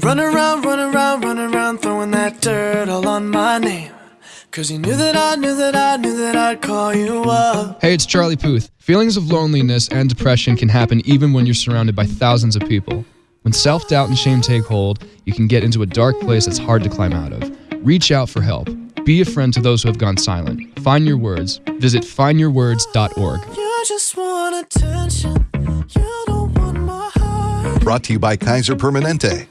Run around, run around, run around, throwing that dirt all on my name. Cause you knew that I knew that I knew that I'd call you up. Hey, it's Charlie Puth. Feelings of loneliness and depression can happen even when you're surrounded by thousands of people. When self doubt and shame take hold, you can get into a dark place that's hard to climb out of. Reach out for help. Be a friend to those who have gone silent. Find your words. Visit findyourwords.org. You just want attention. You don't want my heart. Brought to you by Kaiser Permanente.